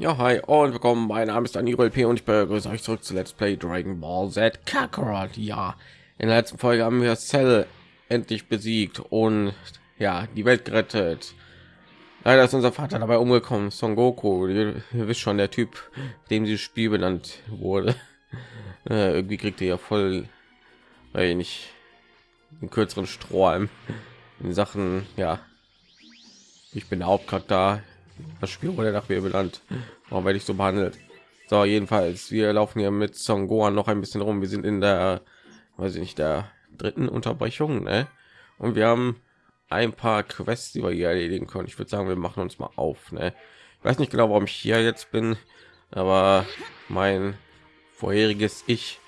Ja, hi und willkommen. Mein Name ist Daniel P. und ich begrüße euch zurück zu Let's Play Dragon Ball Z Kakarot. Ja, in der letzten Folge haben wir Cell endlich besiegt und ja, die Welt gerettet. Leider ist unser Vater dabei umgekommen. Son Goku, ihr, ihr wisst schon, der Typ, dem dieses Spiel benannt wurde. Äh, irgendwie kriegt er ja voll, nicht einen kürzeren Strohhalm in Sachen, ja. Ich bin der Hauptcharakter das Spiel wurde nach mir benannt. Warum werde ich so behandelt? So, jedenfalls, wir laufen hier mit Son Gohan noch ein bisschen rum. Wir sind in der, weiß ich nicht, der dritten Unterbrechung, ne? Und wir haben ein paar Quests, die wir hier erledigen können. Ich würde sagen, wir machen uns mal auf, ne? Ich weiß nicht genau, warum ich hier jetzt bin, aber mein vorheriges Ich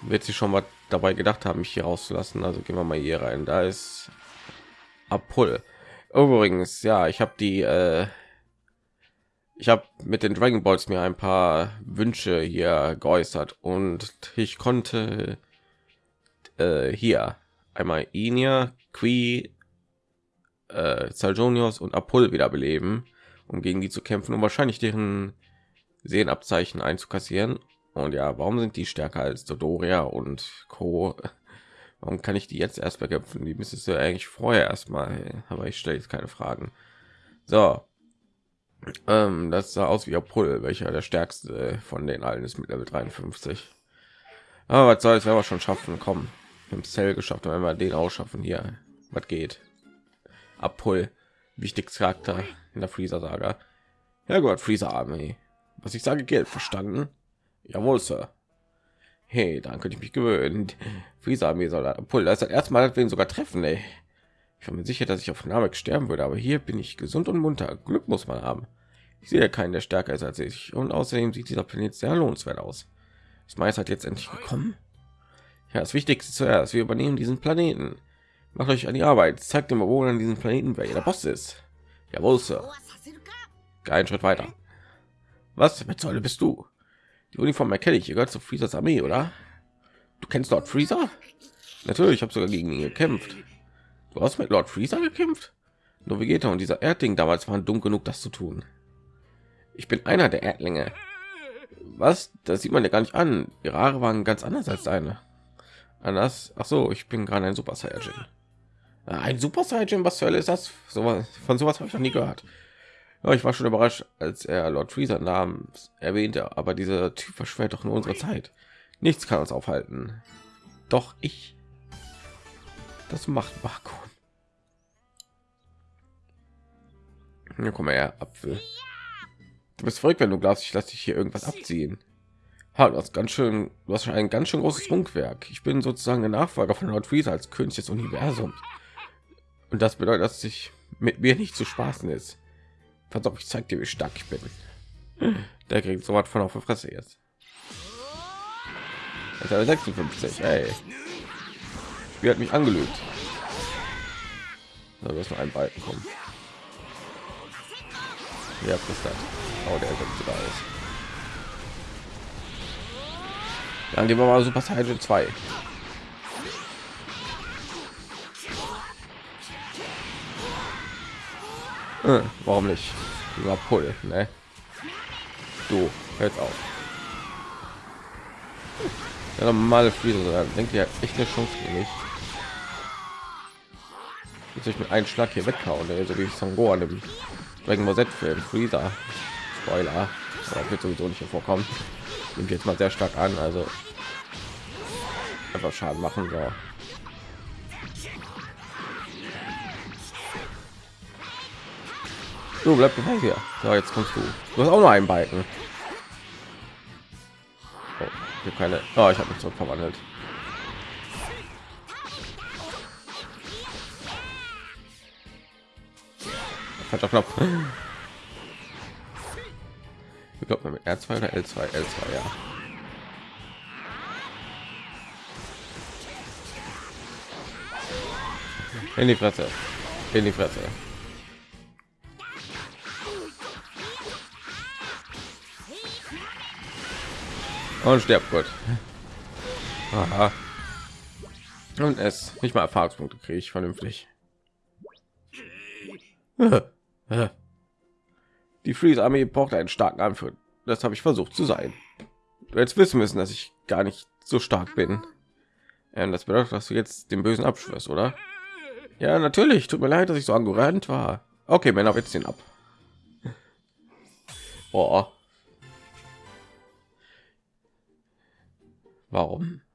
wird sich schon mal dabei gedacht haben, mich hier rauszulassen. Also gehen wir mal hier rein. Da ist Apul. Übrigens, ja, ich habe die, äh, ich habe mit den Dragon Balls mir ein paar Wünsche hier geäußert und ich konnte äh, hier einmal Inia, Qui, äh, Saljonios und Apul wiederbeleben, um gegen die zu kämpfen und wahrscheinlich deren Sehenabzeichen einzukassieren. Und ja, warum sind die stärker als Dodoria und Co? Warum kann ich die jetzt erst bekämpfen? Die müsstest du eigentlich vorher erstmal, aber ich stelle jetzt keine Fragen. So, ähm, das sah aus wie Apollo, welcher der stärkste von den allen ist mit Level 53. Aber was soll es, werden wir schon schaffen? Kommen, im Cell geschafft, wenn wir den ausschaffen hier. Was geht? Apol, wichtigster Charakter in der Freezer Saga. Ja gut, Freezer Armee. Was ich sage, Geld verstanden? Jawohl, Sir. Hey, dann könnte ich mich gewöhnen. Freezer Armee Soldat. Obwohl, das ist das erste Mal, dass wir ihn sogar treffen, ey. Ich bin mir sicher, dass ich auf Namek sterben würde, aber hier bin ich gesund und munter. Glück muss man haben. Ich sehe keinen, der stärker ist als ich. Und außerdem sieht dieser Planet sehr lohnenswert aus. Ist meist hat jetzt endlich gekommen. Ja, das Wichtigste zuerst. Wir übernehmen diesen Planeten. Macht euch an die Arbeit. Zeigt dem Bewohnern diesen Planeten, wer ihr der Boss ist. Jawohl, Sir. Kein Schritt weiter. Was mit Säule bist du? Die Uniform erkenne ich. Ihr gehört zu Freezers Armee, oder? Du kennst Lord Freezer? Natürlich, ich habe sogar gegen ihn gekämpft. Du hast mit Lord Freezer gekämpft? Nur Vegeta und dieser Erdling damals waren dumm genug, das zu tun. Ich bin einer der Erdlinge. Was? Das sieht man ja gar nicht an. Ihre Haare waren ganz anders als deine. Anders? Ach so, ich bin gerade ein Super Saiyajin. Ein Super Saiyajin? Was zur Hölle ist das? So, von sowas habe ich noch nie gehört. Ja, ich war schon überrascht, als er Lord Freezer namens erwähnte, aber dieser Typ verschwert doch nur unsere Zeit. Nichts kann uns aufhalten. Doch ich. Das macht Marco. Ja, komm her, Apfel. Du bist verrückt, wenn du glaubst, ich lasse dich hier irgendwas abziehen. Ha, du hast ganz schön, du hast schon ein ganz schön großes Funkwerk. Ich bin sozusagen der Nachfolger von Lord Freezer als König des Universums. Und das bedeutet, dass sich mit mir nicht zu spaßen ist. Pass auf, ich zeig dir, wie stark ich bin. Der kriegt so was von auf der Fresse jetzt. Also 56, ey. Wie hat mich angelügt. Da wirst noch ein Balken kommen. Ja, das das. Oh, der sieht sogar aus. Dann gehen wir mal Super Saiyan 2. Äh, warum nicht? Über Pull, ne? Du, hört auf. Ja, normale Friese, denkt ihr echt eine Chance für mich. Jetzt ich mit einem Schlag hier weghauen, so wie ich Son Gohan im Dragon Ball Z Film Freezer. Spoiler, aber wird sowieso nicht vorkommen. Nimmt jetzt mal sehr stark an, also einfach Schaden machen. So. Du bleib dabei hier. So, jetzt kommst du. Du hast auch noch einen Balken. Oh, ich keine. Oh, ich habe mich zurück verwandelt. Falscher Knopf. Ich glaube mit R2 oder L2, L2, ja. In die Fresse. In die Fresse. und stirbt gut Aha. und es nicht mal erfahrungspunkte kriege ich vernünftig Die Freeze Armee braucht einen starken Anführer. Das habe ich versucht zu sein. Du jetzt wissen müssen, dass ich gar nicht so stark bin. Ähm, das bedeutet, dass du jetzt den Bösen abschwörst, oder? Ja, natürlich. Tut mir leid, dass ich so arrogant war. Okay, Männer, jetzt den ab. Oh. Warum?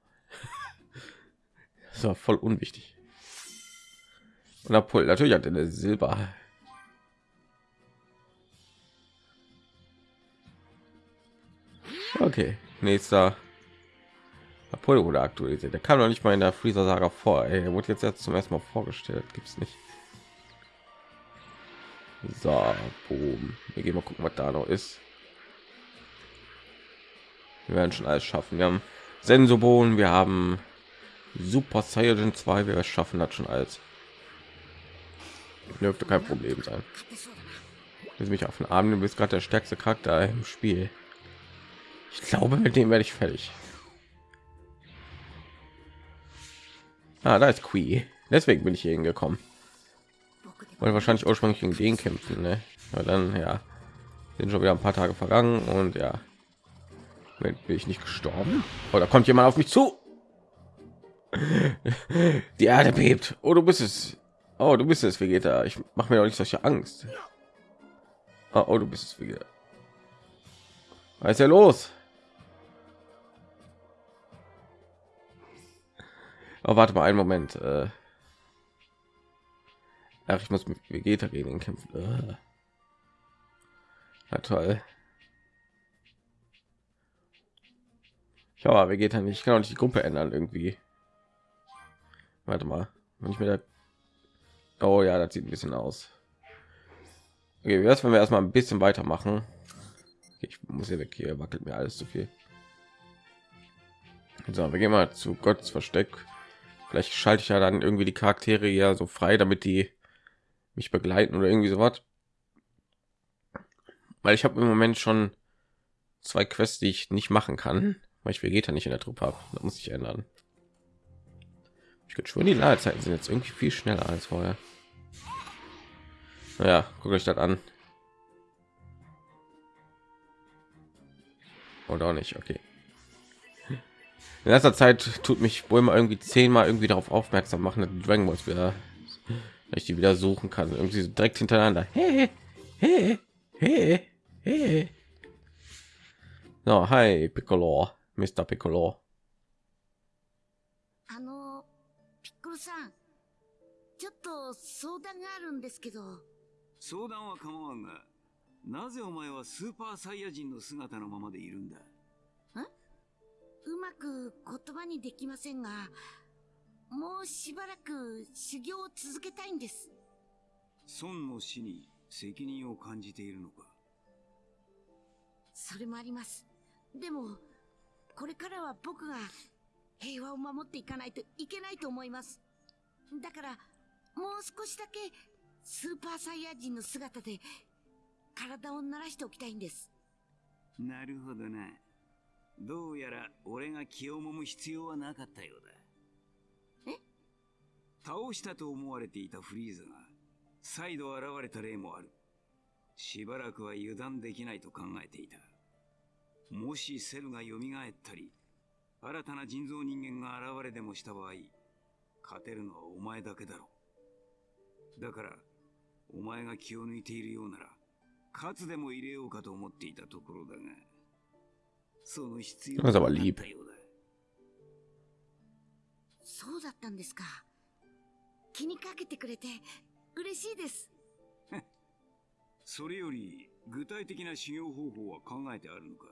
Das war voll unwichtig. Und Apol natürlich hat eine Silber. Okay, nächster Apollo wurde aktualisiert. Der kam noch nicht mal in der Freezer Saga vor. Ey, er wurde jetzt, jetzt zum ersten Mal vorgestellt. Gibt es nicht. So, boom. Wir gehen mal gucken, was da noch ist. Wir werden schon alles schaffen. Wir haben Sensobohnen, wir haben Super Saiyan 2, wir schaffen das schon alles. Dürfte kein Problem sein. Will mich auf den Arm, du bist gerade der stärkste Charakter im Spiel. Ich glaube, mit dem werde ich fertig. Ah, da ist Qui. Deswegen bin ich hier hingekommen. Weil wahrscheinlich ursprünglich gegen den kämpfen, ne? Aber dann ja, sind schon wieder ein paar Tage vergangen und ja, bin ich nicht gestorben. Oder oh, kommt jemand auf mich zu? Die Erde bebt. Oh, du bist es. Oh, du bist es, Vegeta. Ich mache mir doch nicht solche Angst. Oh, oh du bist es, Vegeta. Was ist ja los? Oh, warte mal einen Moment. Äh Ach, ich muss mit Vegeta gegen ihn kämpfen. Äh. Na toll. Ich habe Vegeta nicht. Ich kann auch nicht die Gruppe ändern irgendwie. Warte mal, wenn ich mir da Oh ja, das sieht ein bisschen aus. Okay, wie wenn wir erstmal ein bisschen weitermachen? Ich muss hier weg. Hier wackelt mir alles zu viel. So, wir gehen mal zu Gottes Versteck. Vielleicht schalte ich ja dann irgendwie die Charaktere ja so frei, damit die mich begleiten oder irgendwie so was. Weil ich habe im Moment schon zwei Quests, die ich nicht machen kann, weil ich Vegeta nicht in der Truppe habe. Da muss ich ändern. Ich könnte schon die Ladezeiten sind jetzt irgendwie viel schneller als vorher. Naja, guckt euch das an. Oder auch nicht, okay In letzter Zeit tut mich wohl mal irgendwie zehnmal irgendwie darauf aufmerksam machen, dass Dragon Balls wieder, ich die wieder suchen kann, irgendwie so direkt hintereinander. Hey, hey, hey, hey. So, hi Piccolo, Mr. Piccolo. さんちょっと相談があるんですけど相談は構わんがなぜお前はスーパーサイヤ人の姿のままでいるんだえ うまく言葉にできませんがもうしばらく修行を続けたいんです孫の死に責任を感じているのか？それもありますでもこれからは僕が平和を守っていかないといけないと思いますだから、もう少しだけ、スーパーサイヤ人の姿で、体を慣らしておきたいんです。なるほどな。どうやら、俺が気をもむ必要はなかったようだ。え？倒したと思われていたフリーザが、再度現れた例もある。しばらくは油断できないと考えていた。もしセルが蘇ったり、新たな人造人間が現れでもした場合、勝てるのはお前だけだろう。だから、お前が気を抜いているようなら、勝つでも入れようかと思っていたところだが、その必 ist だったよ lieb. 気にかけてくれて嬉しいです。それより具体的な修行方法は考えてあるのか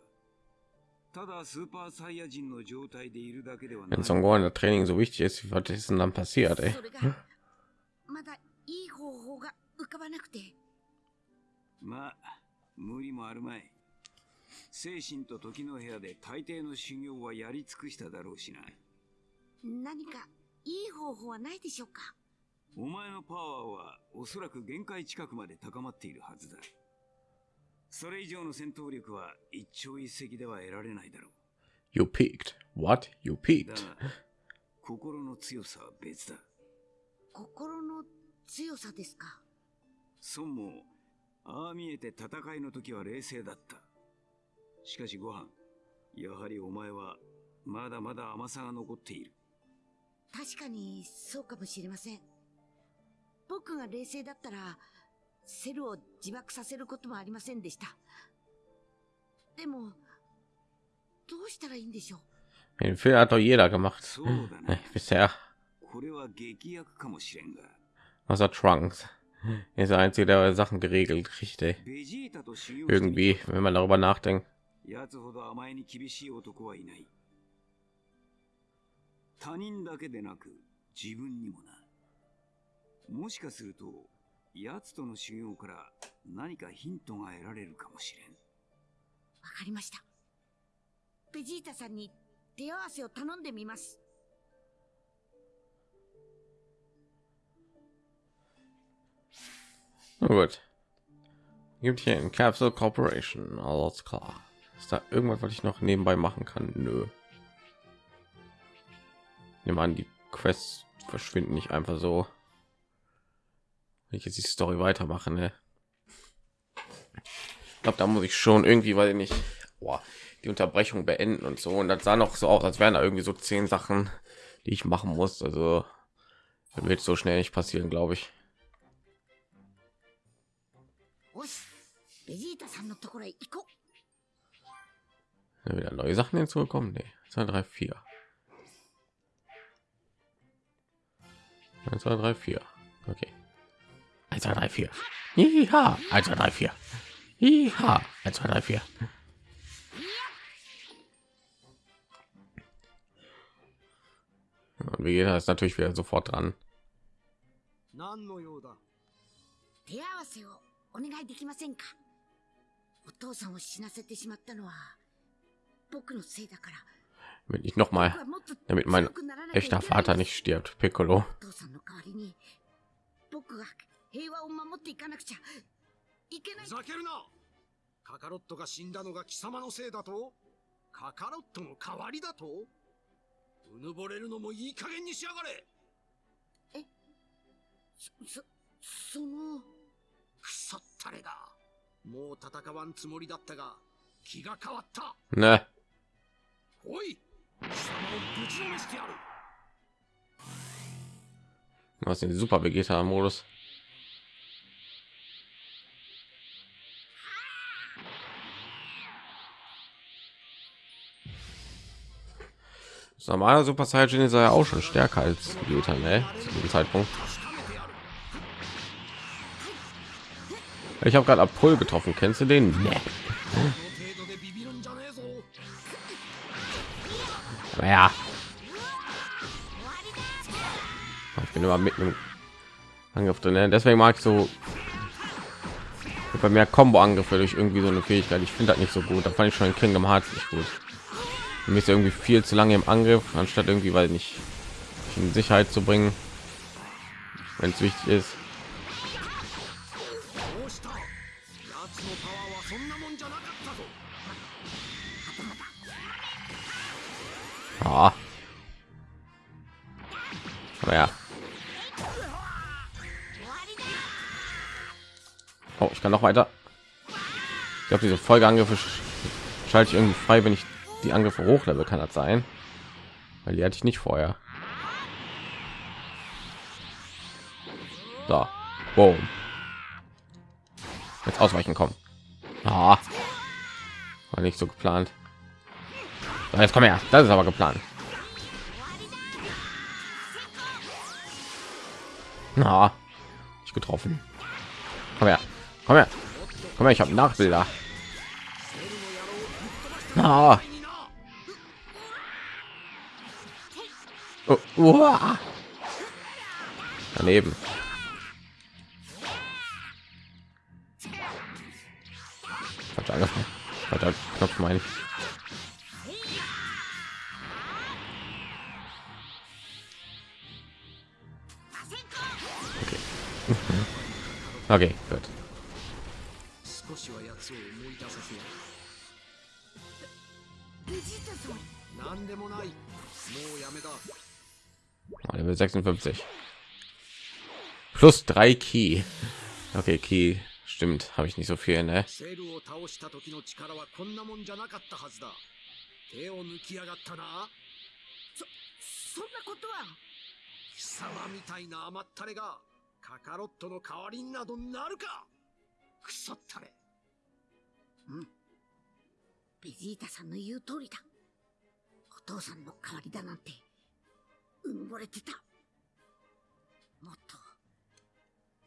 ただスーパーサイヤ人の状態でいるだけではない。What is then passiert, まだいい方法が浮かばなくて。まあ、無理もあるまい。精神と時の部屋で大抵の修行はやり尽くしただろうしな。何かいい方法はないでしょうか？お前のパワーはおそらく限界近くまで高まっているはずだ。それ以上の戦闘力は一朝一夕では得られないだろう。You peaked. What? You peaked. 心の強さは別だ。心の強さですか？孫もああ見えて戦いの時は冷静だった。しかしご飯、やはりお前はまだまだ甘さが残っている。確かにそうかもしれません。僕が冷静だったら、セルを自爆させることもありませんでした。でも、どうしたらいいんでしょう Den Fehler hat doch jeder gemacht. そうだな Ne,。bisher. これは劇薬かもしれんが。Außer Trunks. Er ist der Einzige, der Sachen geregelt み Irgendwie, wenn man darüber nachdenkt. やつほど甘えに厳しい男はいない。他人だけでなく自分にもな。もしかすると、奴との修行から何かヒントが得られるかもしれん。わかりました。ベジータさんに手合わせを頼んでみます。Na gut. Gibt hier ein Capsule Corporation. Alles klar. Ist da irgendwas, was ich noch nebenbei machen kann? Nö. Nehmen an, die Quests verschwinden nicht einfach so. Wenn ich jetzt die Story weitermache, ne? Ich glaube, da muss ich schon irgendwie, weil ich nicht boah, die Unterbrechung beenden und so. Und das sah noch so aus, als wären da irgendwie so zehn Sachen, die ich machen muss. Also das wird so schnell nicht passieren, glaube ich. よし、ベジータさんのところへ行こう。 Ja, wieder neue Sachen hinzugekommen? Nee. 2, 3, 4. 1, 2, 3, 4. Okay. 1, 2, 3, 4. Ja, 1, 2, 3, 4. Ja, 1, 2, 3, 4. Und Vegeta ist natürlich wieder sofort dran. 何の用だ手合わせをお願いできませんかお父さんを死なせてしまったのは、僕のせいだから。 Damit ich noch mal, 僕はもっと damit mein 強くならなきゃいけ echter ない Vater nicht stirbt. Piccolo. お父さんの代わりに、僕が平和を守っていかなくちゃいけないふ。ざけるなカカロットが死んだのが貴様のせいだとカカロットの代わりだとうぬぼれるのもいい加減にしやがれそ、その、くそったれだもう戦わんつもりだったが気が変わった Ne. Was den Super Vegeta Modus? Das normale Super Saiyan ist ja auch schon stärker als Vegeta, ne? Zu diesem Zeitpunkt. Ich habe gerade Apol getroffen. Kennst du den? Nee. Ja. Ich bin immer mitten im Angriff drin. Ne? Deswegen mag ich so bei mehr Combo-Angriffe durch irgendwie so eine Fähigkeit. Ich finde das nicht so gut. Da fand ich schon in Kingdom Hearts nicht gut. Mir ist irgendwie viel zu lange im Angriff, anstatt irgendwie, weil nicht in Sicherheit zu bringen, wenn es wichtig ist. Ah. Aber ja. Oh, ich kann noch weiter. Ich glaube, diese Folgeangriffe sch- schalte ich irgendwie frei, wenn ich die Angriffe hochlevel kann das sein, weil die hatte ich nicht vorher. So, boom. Jetzt ausweichen kommen. Ah, war nicht so geplant. So, jetzt komm her. Das ist aber geplant. Na, ich getroffen. Komm her. Komm her. Komm her, ich habe Nachbilder. Na. Oh, uah. Daneben. Falsch angefangen. Falscher Knopf meine ich. めだ Oh, Level 56. Plus drei Key. Okay, Key Stimmt, habe ich nicht so viel, ne? カカロットの代わりになどなるか。クソったれベジータさんの言う通りだ。お父さんの代わりだなんてうぬぼれてた。もっと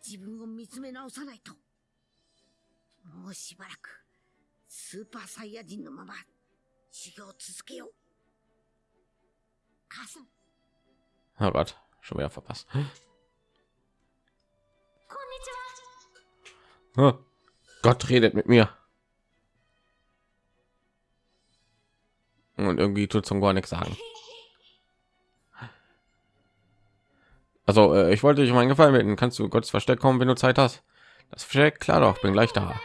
自分を見つめ直さないと。もうしばらくスーパーサイヤ人のまま修行を続けよう。母さん。Oh Gott, schon wieder verpasst. Oh, Gott redet mit mir. Und irgendwie tut zum gar nichts sagen. Also, äh, ich wollte dich um einen Gefallen bitten. Kannst du Gottes Versteck kommen, wenn du Zeit hast? Das Versteck? Klar doch, bin gleich da.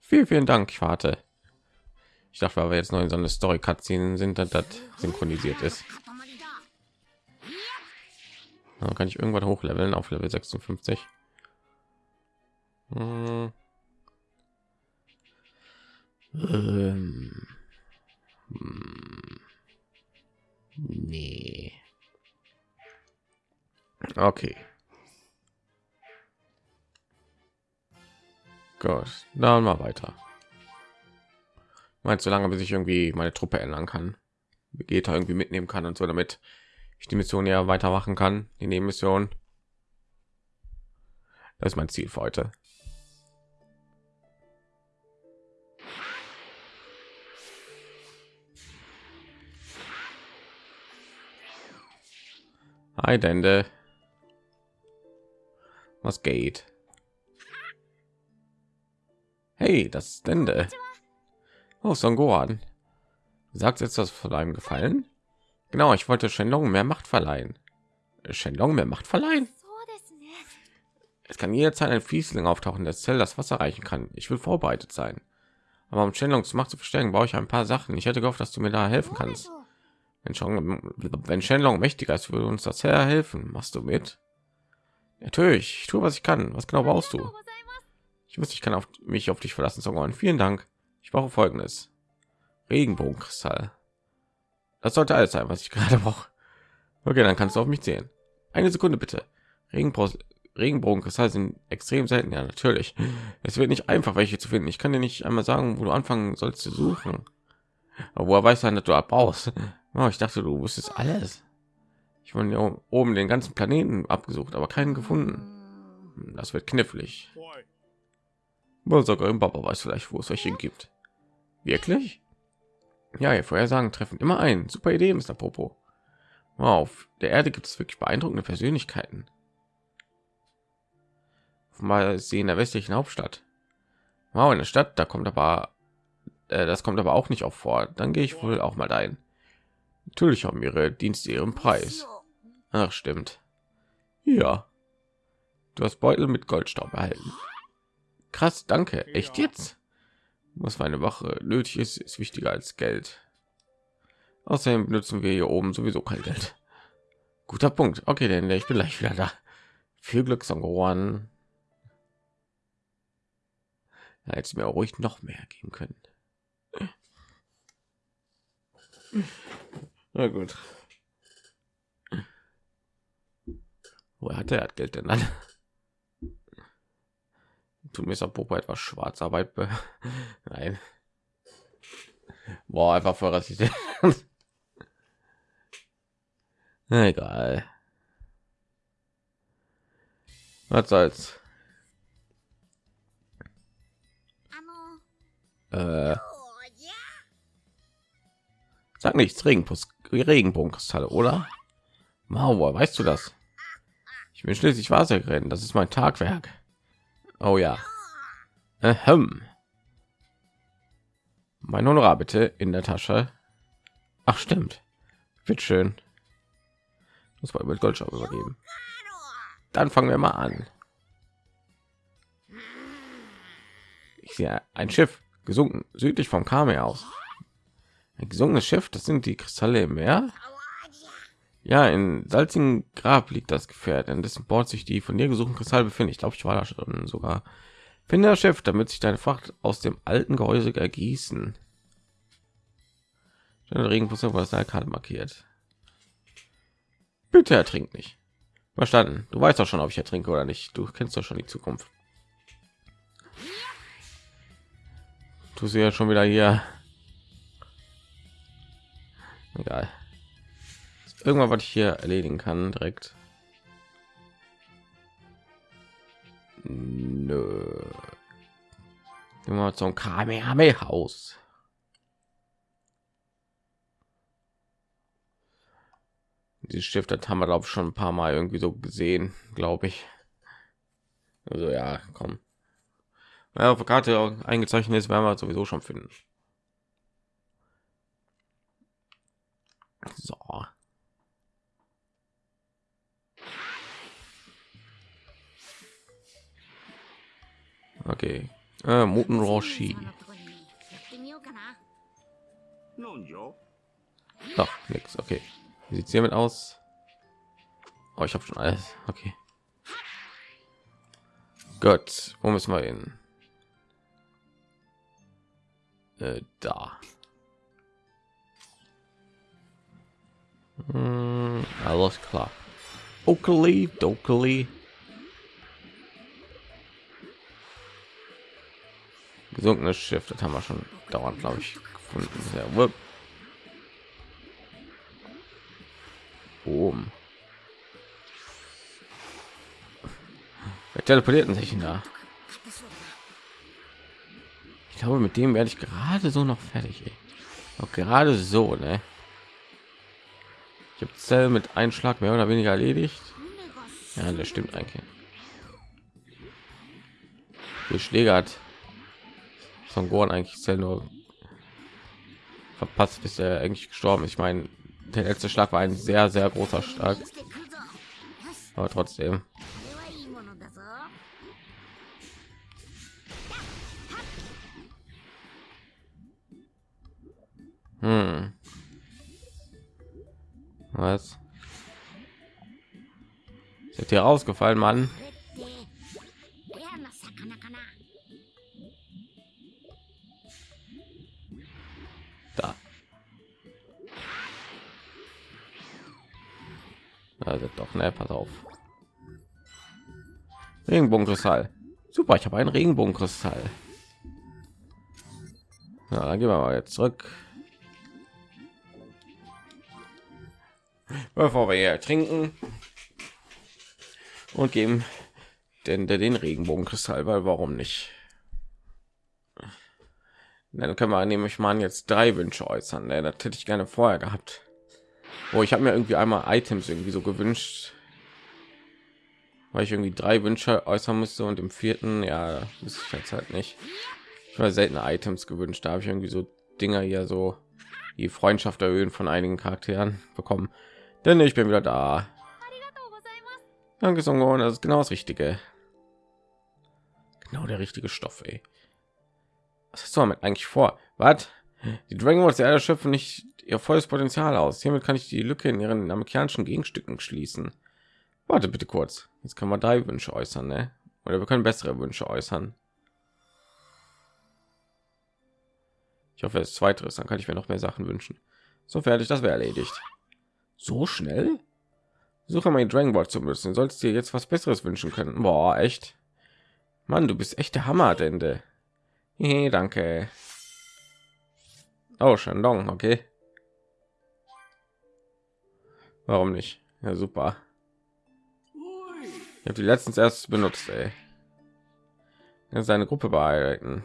Vielen, vielen Dank, ich warte. Ich dachte, weil wir jetzt noch in so eine story cutscene sind, dass das synchronisiert ist. Dann kann ich irgendwann hochleveln auf Level 56. Hm. Ähm. Hm. Nee. Okay. Gut, dann mal weiter. Meinst so lange, bis ich irgendwie meine Truppe ändern kann, Vegeta irgendwie mitnehmen kann und so, damit ich die Mission ja weitermachen kann, die Nebenmission. Das ist mein Ziel für heute. Hi, Dende. Was geht? Hey, das ist Dende. Oh, Son Gohan. Du sagst jetzt was von deinem Gefallen? Genau, ich wollte Shenlong mehr Macht verleihen. Shenlong mehr Macht verleihen? Es kann jederzeit ein Fließling auftauchen, das Zell das Wasser reichen kann. Ich will vorbereitet sein. Aber um Shenlongs Macht zu verstärken, brauche ich ein paar Sachen. Ich hätte gehofft, dass du mir da helfen kannst. Wenn, schon, wenn Shenlong mächtiger ist, würde uns das Herr helfen. Machst du mit? Natürlich, ich tue, was ich kann. Was genau brauchst du? Ich wusste, ich kann auf mich auf dich verlassen, Songon. Vielen Dank. Ich brauche folgendes. Regenbogenkristall. Das sollte alles sein, was ich gerade brauche. Okay, dann kannst du auf mich zählen. Eine Sekunde bitte. Regenbogenkristall sind extrem selten. Ja, natürlich. Es wird nicht einfach, welche zu finden. Ich kann dir nicht einmal sagen, wo du anfangen sollst zu suchen. Aber woher weiß dann, dass du abbaust? Oh, ich dachte, du wusstest alles. Ich wurde oben den ganzen Planeten abgesucht, aber keinen gefunden. うーん Das wird knifflig. Sogar im Papa weiß vielleicht, wo es welche gibt. Wirklich? Ja, ihr Vorhersagen treffen immer ein. Super Idee, Mr. Popo. Wow, auf der Erde gibt es wirklich beeindruckende Persönlichkeiten. Mal in der westlichen Hauptstadt. Wow, in der Stadt, da kommt aber, äh, das kommt aber auch nicht auf vor. Dann gehe ich wohl auch mal ein. Natürlich haben ihre Dienste ihren Preis. Ach, stimmt. Ja. Du hast Beutel mit Goldstaub erhalten. Krass, danke. Echt jetzt? Was für eine Wache nötig ist, ist wichtiger als Geld. Außerdem benutzen wir hier oben sowieso kein Geld. Guter Punkt. Okay, denn ich bin gleich wieder da. Viel Glück, Songoran. Ja, jetzt mir auch ruhig noch mehr geben können. Na gut. Wo hat er Geld denn dann? Tut mir Popo etwas Schwarzarbeit. Nein. Boah, einfach voll rassistisch. Egal. Was soll's? Äh. Oh, Sag nichts, Regenpuss. Regenbogenkristalle, oder? Woher weißt du das? Ich bin schließlich Wasserrennen, das ist mein Tagwerk. Oh ja. Ahem. Mein Honorar bitte in der Tasche. Ach stimmt. Wird schön. Muss mal mit Goldschau übergeben. Dann fangen wir mal an. Ich sehe ein Schiff gesunken südlich vom Kame aus. Ein gesunkenes Schiff, das sind die Kristalle im Meer. Ja, in salzigen Grab liegt das Gefährt, an dessen Bord sich die von dir gesuchten Kristalle befinden. Ich glaube, ich war da schon sogar Finde das Schiff, damit sich deine Fracht aus dem alten Gehäuse ergießen. Der Regenbus was der Karte markiert. Bitte ertrink nicht. Verstanden. Du weißt doch schon, ob ich ertrinke oder nicht. Du kennst doch schon die Zukunft. Du sie ja schon wieder hier. Egal. Irgendwann, was ich hier erledigen kann, direkt. Nö. Immer zum Kamehameha-Haus. Die Stift, haben wir glaube schon ein paar Mal irgendwie so gesehen, glaube ich. Also ja, komm. Wenn auf der Karte eingezeichnet ist, werden wir sowieso schon finden. So. Okay. Äh, Muten Roshi. Doch, nix. Okay. Wie sieht's hiermit aus? Oh, ich habe schon alles. Okay. Gott, Wo müssen wir hin? Äh, da. Hm, alles klar. Oakley, Dokely. Gesunkenes Schiff, das haben wir schon dauernd, glaube ich, gefunden. Wupp. Oben. Wer teleportierten sich da? Ich glaube, mit dem werde ich gerade so noch fertig. Ey. Auch gerade so, ne? gibt zell mit einschlag mehr oder weniger erledigt? Ja das stimmt eigentlich. Die schläge hat von Gohan eigentlich zell nur verpasst bis er eigentlich gestorben ich meine der letzte schlag war ein sehr sehr großer schlag. Aber trotzdem. Hm. Was? Ist hier rausgefallen, Mann. Da. Also doch, ne, pass auf. Regenbogenkristall. Super, ich habe einen Regenbogenkristall. Na, dann gehen wir mal jetzt zurück. Bevor wir hier trinken und geben denn der den Regenbogenkristall, weil warum nicht? Dann können wir nämlich mal jetzt drei Wünsche äußern. Ne? Das hätte ich gerne vorher gehabt. Oh, ich habe mir irgendwie einmal Items irgendwie so gewünscht, weil ich irgendwie drei Wünsche äußern musste und im vierten, ja, ist jetzt halt nicht. Ich habe seltene Items gewünscht. Da habe ich irgendwie so Dinger hier so die Freundschaft erhöhen von einigen Charakteren bekommen. Denn ich bin wieder da. Danke, Songon. Das ist genau das Richtige. Genau der richtige Stoff, ey. Was hast du damit eigentlich vor? Was? Die Dragon Balls der schöpfen nicht ihr volles Potenzial aus. Hiermit kann ich die Lücke in ihren amerikanischen Gegenstücken schließen. Warte bitte kurz. Jetzt können wir drei Wünsche äußern, ne? Oder wir können bessere Wünsche äußern. Ich hoffe, es zweiteres, dann kann ich mir noch mehr Sachen wünschen. So fertig, das wäre erledigt. So schnell? Suche mal Dragon Ball zu müssen. Sollst dir jetzt was Besseres wünschen können. Boah, echt. Mann, du bist echt der Hammer, Dende. Hey, danke. Oh, Shandong, okay. Warum nicht? Ja, super. Ich habe die letztens erst benutzt, ey. Jetzt seine Gruppe bearbeiten.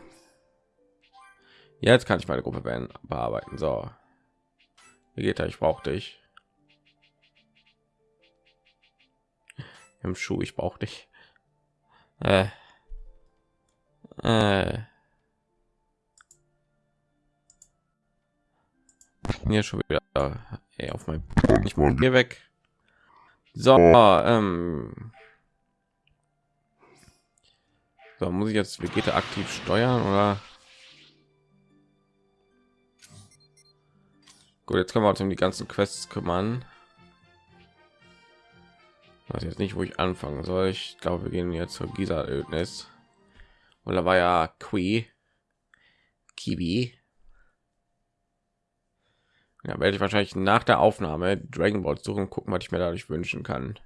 Jetzt kann ich meine Gruppe bearbeiten. So. Wie geht er? Ich brauche dich. Im Schuh, ich brauche dich. Äh. Äh. Hier schon wieder ey, auf mein ich hier weg. So, ähm. So, muss ich jetzt Vegeta aktiv steuern oder? Gut, jetzt können wir uns um die ganzen Quests kümmern. Weiß jetzt nicht, wo ich anfangen soll. Ich glaube, wir gehen jetzt zur Gisa-Ödnis. Oder war ja Qui, Kiwi. Ja, werde ich wahrscheinlich nach der Aufnahme Dragon Ball suchen, gucken, was ich mir dadurch wünschen kann.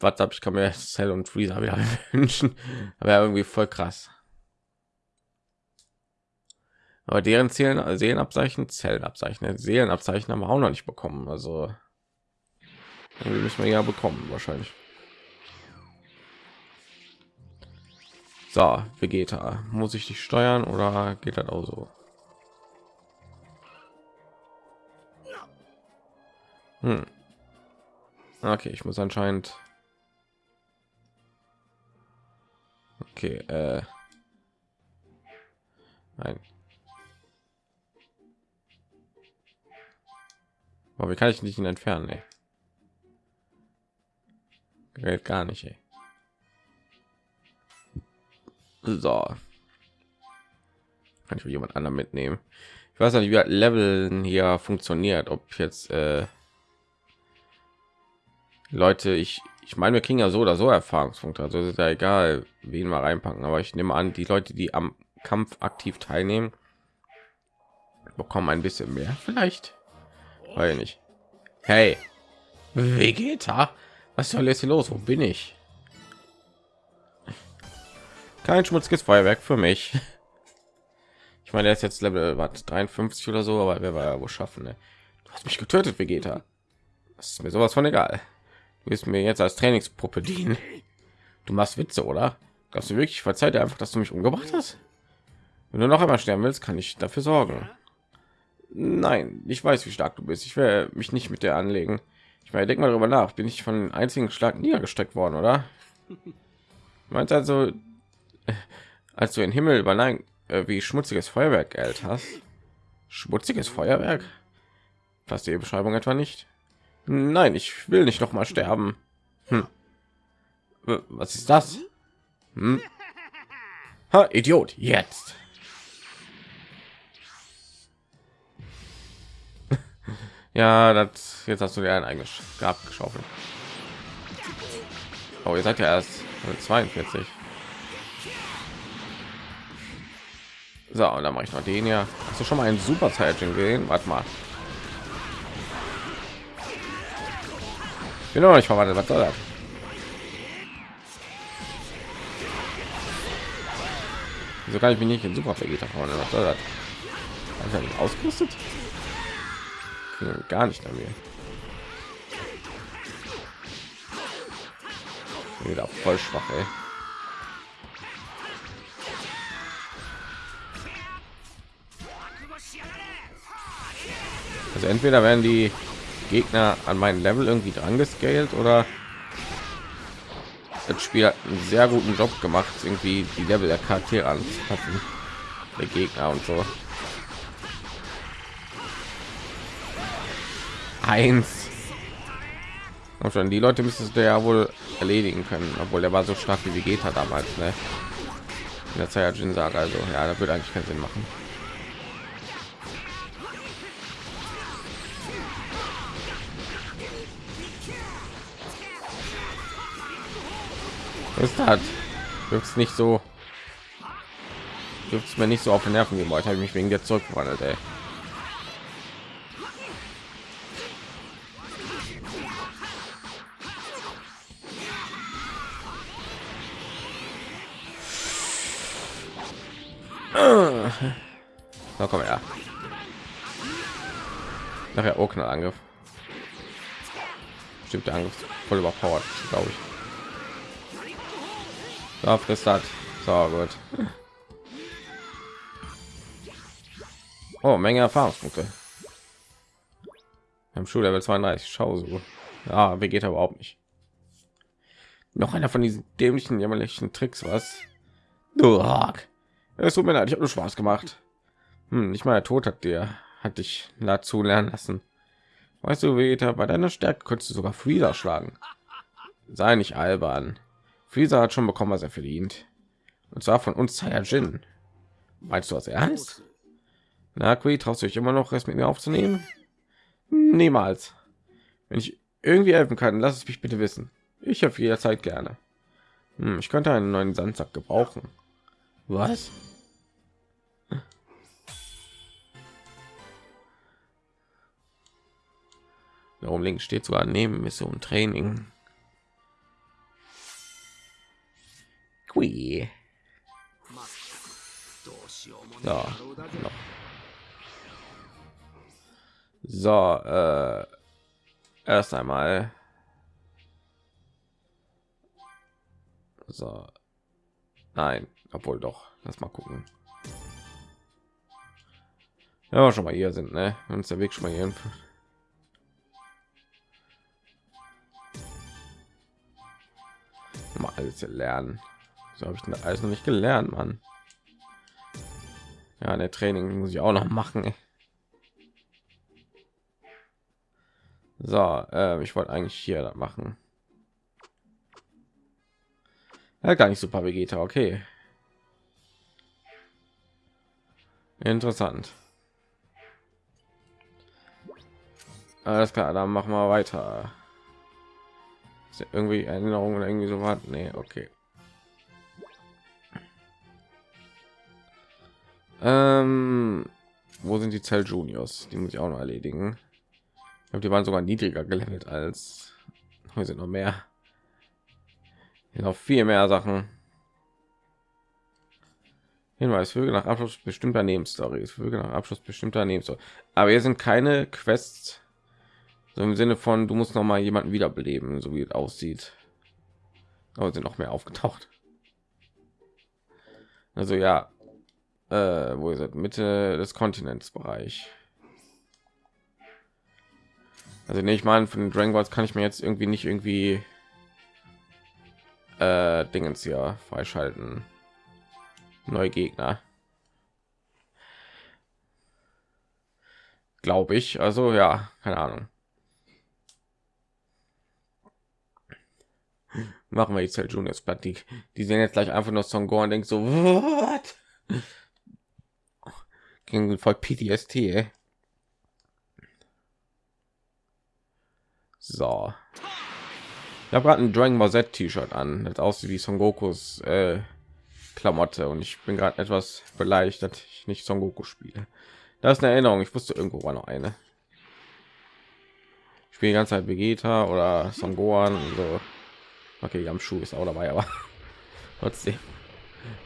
Was hab ich kann mir Cell und Freezer wieder wünschen, aber irgendwie voll krass. Aber deren Seelen, Seelenabzeichen, Zellenabzeichen, Seelenabzeichen haben wir auch noch nicht bekommen. Also irgendwie müssen wir ja bekommen wahrscheinlich. So, Vegeta, muss ich dich steuern oder geht das auch so? Hm. Okay, ich muss anscheinend. Okay, äh. Nein. Aber wie kann ich nicht ihn entfernen? Ey? Geht gar nicht. Ey. So. Kann ich jemand anderen mitnehmen? Ich weiß nicht, wie Leveln hier funktioniert. Ob jetzt äh, Leute, ich ich meine, wir kriegen ja so oder so Erfahrungspunkte. Also ist ja egal, wen wir reinpacken. Aber ich nehme an, die Leute, die am Kampf aktiv teilnehmen, bekommen ein bisschen mehr. Vielleicht. Weil nicht. Hey, Vegeta, was soll jetzt hier los? Wo bin ich? Kein schmutziges Feuerwerk für mich. Ich meine, er ist jetzt Level was 53 oder so, aber wer war ja wohl schaffen? Ne? Du hast mich getötet, Vegeta. Das ist mir sowas von egal. Du wirst mir jetzt als Trainingspuppe dienen. Du machst Witze, oder? Glaubst du wirklich? Verzeih dir einfach, dass du mich umgebracht hast. Wenn du noch einmal sterben willst, kann ich dafür sorgen. Nein, ich weiß, wie stark du bist. Ich werde mich nicht mit dir anlegen. Ich meine, denk mal darüber nach. Bin ich von einzigen Schlag niedergestreckt worden, oder? Meinst also, als du den Himmel über nein, äh, wie schmutziges Feuerwerk geld hast? Schmutziges Feuerwerk? Passt die Beschreibung etwa nicht? Nein, ich will nicht noch mal sterben. Hm. Was ist das? Hm? Ha, Idiot, jetzt. Ja, das jetzt hast du dir ein eigenes Grab geschaufelt. Oh, ihr seid ja erst 42. So, und dann mache ich noch den ja. Hast du schon mal einen Super Saiyan gesehen? Warte mal. Bin noch nicht verwandelt. Was soll das? Wieso kann ich mich nicht in Super Vegeta verwandeln? Was soll das? Habe ich ausgerüstet? Gar nicht an mir. Wieder voll schwach, ey. Also entweder werden die Gegner an meinen Level irgendwie dran gescaled oder das Spiel hat einen sehr guten Job gemacht, irgendwie die Level der Charaktere anzupassen, der Gegner und so. Eins und schon die leute müsstest du ja wohl erledigen können obwohl er war so stark wie vegeta damals ne? in der Saiyajin Saga also ja da würde eigentlich keinen Sinn machen ist hat wirkt nicht so wirkt mir nicht so auf den nerven gebaut habe ich mich wegen der zurückgewandelt ey. Nachher auch Angriff. Stimmt der Angriff voll überpowered, glaube ich. So, frisst hat. So gut. Oh, Menge Erfahrungspunkte. Im Schullevel 32. Schau so. Ja, wie geht er überhaupt nicht. Noch einer von diesen dämlichen, jämmerlichen Tricks, was? Es tut mir leid, ich habe nur Spaß gemacht. Hm, nicht mal der Tod hat dir, hat dich dazu lernen lassen. Weißt du, Vegeta, bei deiner Stärke könntest du sogar Freezer schlagen. Sei nicht albern. Freezer hat schon bekommen, was er verdient. Und zwar von uns Saiyajin. Meinst du das ernst? Na, Kui, traust du dich immer noch, es mit mir aufzunehmen? Niemals. Wenn ich irgendwie helfen kann, lass es mich bitte wissen. Ich habe jederzeit gerne. Hm, ich könnte einen neuen Sandsack gebrauchen. Was? Warum links steht sogar neben Mission Training. Qui. So, so äh, erst einmal. So. Nein obwohl doch. Lass mal gucken. Ja schon mal hier sind ne? Uns der weg schon mal hier mal alles lernen. So habe ich denn alles noch nicht gelernt mann? Ja der training muss ich auch noch machen so äh, ich wollte eigentlich hier machen. Ja, gar nicht super vegeta okay. Interessant. Alles klar dann machen wir weiter Irgendwie erinnerungen oder irgendwie so was nee okay Ähm, wo sind die Zell Juniors? Die muss ich auch noch erledigen. Ich glaube, die waren sogar niedriger gelevelt als wir sind noch mehr. Hier noch viel mehr Sachen. Hinweis Vögel nach Abschluss bestimmter Nebenstories. Vögel nach Abschluss bestimmter Nebenstories. Aber hier sind keine Quests. So im Sinne von, du musst noch mal jemanden wiederbeleben, so wie es aussieht. Aber sind noch mehr aufgetaucht. Also ja, äh, wo ist es? Mitte des Kontinents Bereich. Also nicht mal von den Dragon Balls kann ich mir jetzt irgendwie nicht irgendwie äh, Dingens hier freischalten. Neue Gegner. Glaube ich. Also ja, keine Ahnung. Machen wir jetzt halt Juniors Platt. Die, die sehen jetzt gleich einfach nur Son Gohan und denkt so, what? gegen voll PTSD. Ey. So. Ich habe gerade ein Dragon Ball Z T-Shirt an, das aussieht wie Son Gokus äh, Klamotte und ich bin gerade etwas beleidigt, dass ich nicht Son Goku spiele. Das ist eine Erinnerung. Ich wusste irgendwo war noch eine. Ich spiele die ganze Zeit Vegeta oder Son Gohan und so. Okay, Yamshu ist auch dabei, aber trotzdem.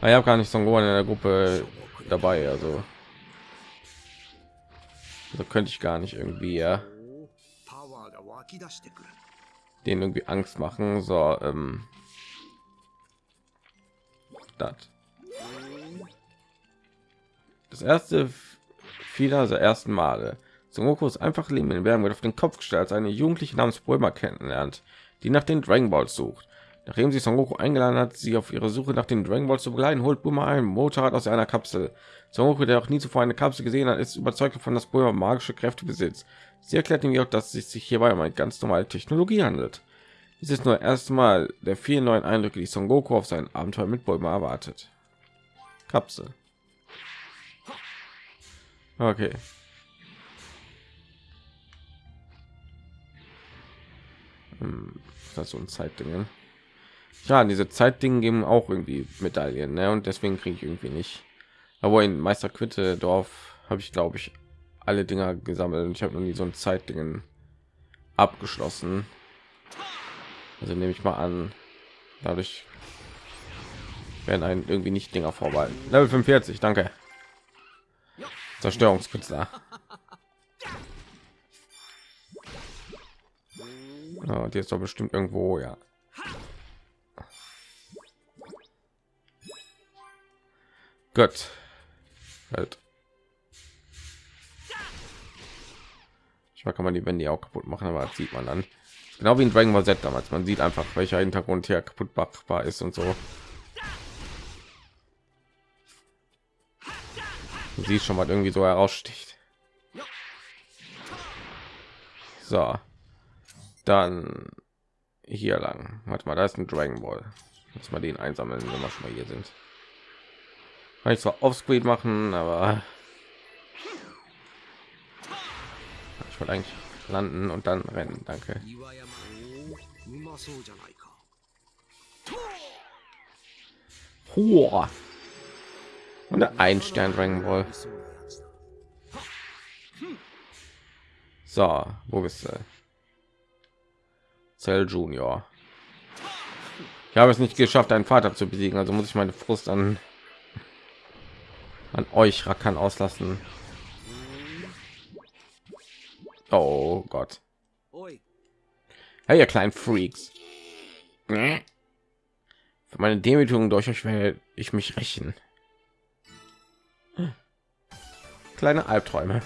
Ah, ich habe gar nicht so Gohan in der Gruppe dabei, also so könnte ich gar nicht irgendwie ja, den irgendwie Angst machen. So, ähm, das. Das erste vieler der ersten Male. Zum Goku ist einfach Leben in den Bergen wird auf den Kopf gestellt, als eine Jugendliche namens Brömer kennenlernt, die nach den Dragon Balls sucht. Nachdem sie Son Goku eingeladen hat, sie auf ihre Suche nach den Dragon Balls zu begleiten, holt Bulma ein Motorrad aus einer Kapsel. Son Goku, der auch nie zuvor eine Kapsel gesehen hat, ist überzeugt davon, dass Bulma magische Kräfte besitzt. Sie erklärt ihm jedoch, dass es sich hierbei um eine ganz normale Technologie handelt. Dies ist nur erstmal der vielen neuen Eindrücke, die Son Goku auf sein Abenteuer mit Bulma erwartet. Kapsel. Okay. Hm, ist das so ein Zeitdingen? Ja, diese Zeitdingen geben auch irgendwie Medaillen, ne? Und deswegen kriege ich irgendwie nicht. Aber in Meister Quitte Dorf habe ich, glaube ich, alle Dinger gesammelt. Und ich habe noch nie so ein Zeitdingen abgeschlossen. Also nehme ich mal an, dadurch werden einen irgendwie nicht Dinger vorbehalten. Level 45, danke. Zerstörungskünstler. Ja, und jetzt doch bestimmt irgendwo, ja. Gott. Halt. Ich kann man die Wände auch kaputt machen, aber das sieht man dann. Genau wie in Dragon Ball Z damals. Man sieht einfach, welcher Hintergrund hier kaputt machbar ist und so. Man sieht schon mal irgendwie so heraussticht. So. Dann hier lang. Warte mal, da ist ein Dragon Ball. Muss mal den einsammeln, wenn wir schon mal hier sind. Kann ich zwar offscreen machen, aber ich wollte eigentlich landen und dann rennen. Danke. Hoher. Und ein Stern drängen Ball. So, wo bist du? zell Junior. Ich habe es nicht geschafft, einen Vater zu besiegen, also muss ich meine Frust an an euch Rackern auslassen. Oh Gott. Hey, ihr kleinen Freaks. Für meine Demütigung durch euch werde ich mich rächen. Kleine Albträume.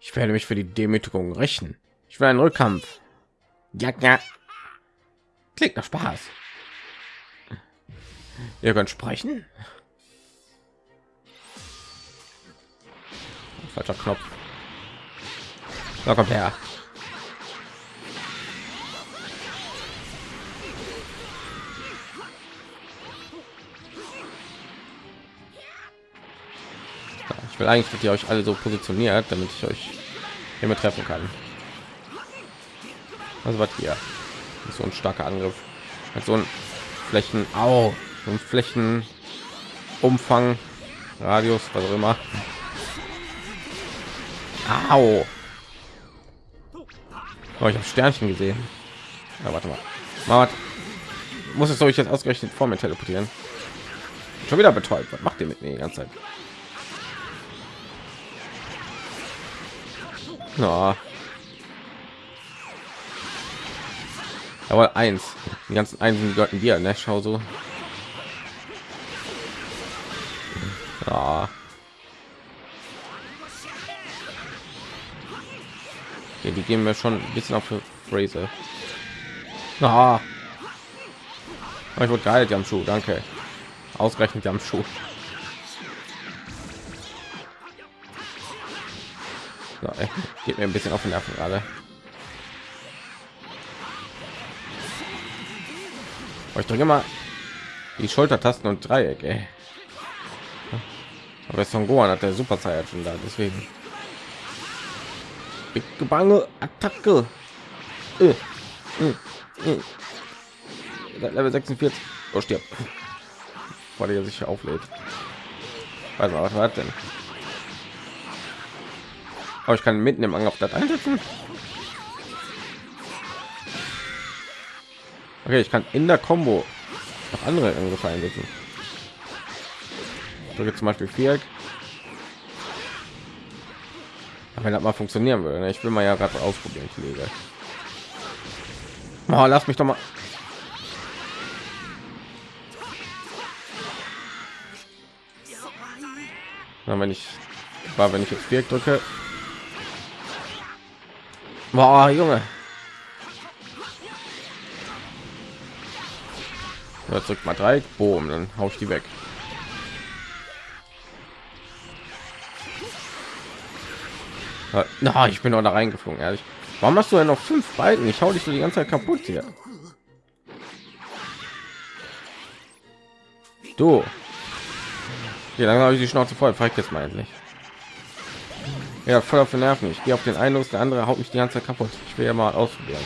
Ich werde mich für die Demütigung rächen. Ich will einen Rückkampf. Ja, ja. Klingt nach Spaß. Ihr könnt sprechen. Falscher Knopf. Da kommt her. Ich will eigentlich, dass ihr euch alle so positioniert, damit ich euch hiermit treffen kann. Also was hier? So ein starker Angriff. Mit so ein Flächen, au, so ein Flächenumfang, Radius, was auch immer. Au. Oh, ich habe Sternchen gesehen. Ja, warte mal. mal muss es euch jetzt ausgerechnet vor mir teleportieren? Schon wieder betäubt. Was macht ihr mit mir die ganze Zeit? Ja. Aber eins. Die ganzen Einsen gehörten dir, ne? Schau so. Ja. Okay, die geben wir schon ein bisschen auf Fraser. Ah. Oh, ich wurde die am Schuh, danke. Ausgerechnet die am Schuh. So, ey, geht mir ein bisschen auf den Nerven gerade. Ich drücke mal die Schultertasten und Dreieck. Ey. Aber Son Gohan hat der Super schon da, deswegen. Bange Attacke. Äh, äh, äh. Level 46. Oh, stirbt. Weil er sich auflädt. Weiß mal, was war denn? Aber ich kann mitten im Angriff das einsetzen. Okay, ich kann in der Combo noch andere Angriffe einsetzen. So zum Beispiel Viereck. Wenn das mal funktionieren würde, ne? ich will mal ja gerade ausprobieren, Kollege. Oh, lass mich doch mal. Na, wenn ich war, wenn ich jetzt Viereck drücke, Boah, Junge. Ja, drückt mal drei, boom, dann hau ich die weg. Na, ich bin noch da reingeflogen, ehrlich. Warum hast du denn noch fünf Balken? Ich hau dich so die ganze Zeit kaputt hier. Du. Hier, dann habe ich die Schnauze voll. Fragt jetzt mal endlich. Ja, voll auf den Nerven. Ich gehe auf den einen los, der andere haut mich die ganze Zeit kaputt. Ich will ja mal ausprobieren.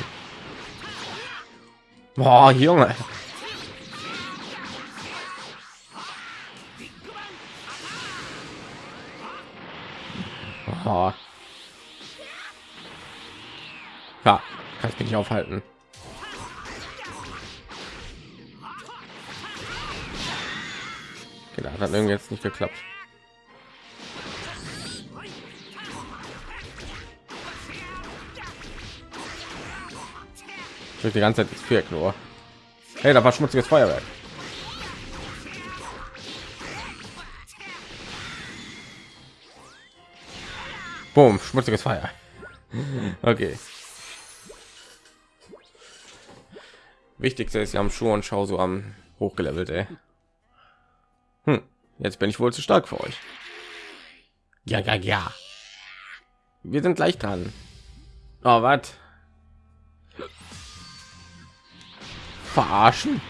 Boah, Junge. Nicht aufhalten. Da hat irgendwie jetzt nicht geklappt. die ganze Zeit Viereck nur. Hey, da war schmutziges Feuerwerk. Boom, schmutziges Feuer. Okay. Wichtigste ist ja am Schuh und Schau so am hochgelevelt, ey. Hm, jetzt bin ich wohl zu stark für euch. Ja, ja, ja. Wir sind gleich dran. Oh, was? verarschen?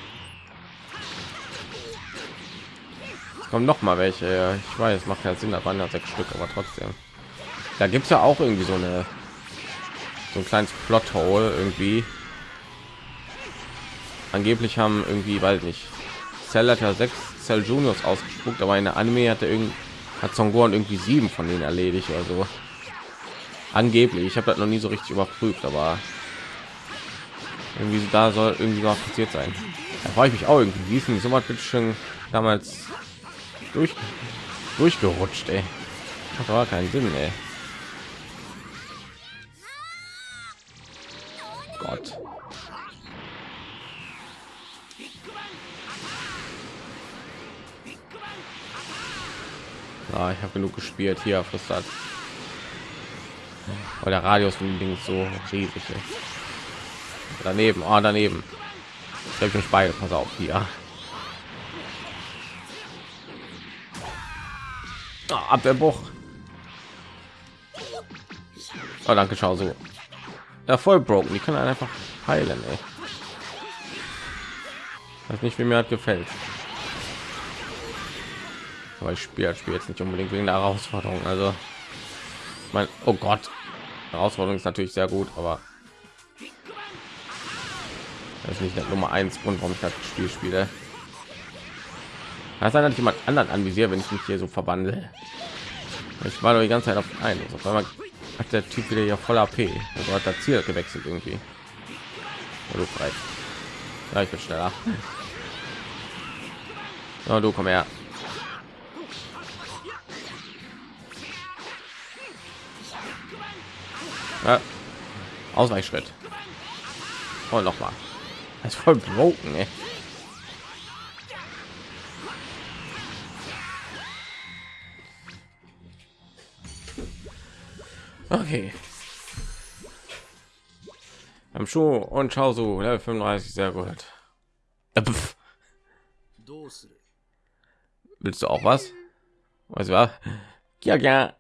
kommen noch mal welche. Ich weiß, macht ja Sinn, da waren ja sechs Stück, aber trotzdem. Da gibt es ja auch irgendwie so eine so ein kleines Plot-Hole irgendwie. Angeblich haben irgendwie, weiß nicht, Cell hat ja sechs Cell Juniors ausgespuckt, aber in der Anime hat er irgendwie hat Son Gohan irgendwie sieben von denen erledigt oder so. Angeblich, ich habe das noch nie so richtig überprüft, aber irgendwie da soll irgendwie was passiert sein. Da frage ich mich auch irgendwie, wie so was schon damals durch durchgerutscht, ey. Das war keinen Sinn, ey. Gott. Ah, ich habe genug gespielt hier das. Aber der Radius von dem Ding ist so riesig. Ey. Daneben, oh, daneben. Ich mich beide, pass auf hier. Oh, Abwehrbruch. Oh, danke, schau so. Ja, voll broken. Die können einfach heilen, ey. Weiß nicht, wie mir hat gefällt. Aber ich spiele spiel jetzt nicht unbedingt wegen der Herausforderung. Also, mein, oh Gott, Herausforderung ist natürlich sehr gut, aber das ist nicht der Nummer eins Grund, warum ich das Spiel spiele. Das hat jemand anderen anvisiert, wenn ich mich hier so verwandle. Ich war doch die ganze Zeit auf einen. Also auf einmal hat der Typ wieder ja voll AP. Also hat das Ziel gewechselt irgendwie. Oh, du frei. Ja, ich bin schneller. Oh, du komm her. Ja. Ausweichschritt. Und noch mal. Das ist voll broken, ey. Okay. Am Schuh und schau so, Level 35, sehr gut. Äh, Willst du auch was? Was? Ja, ja.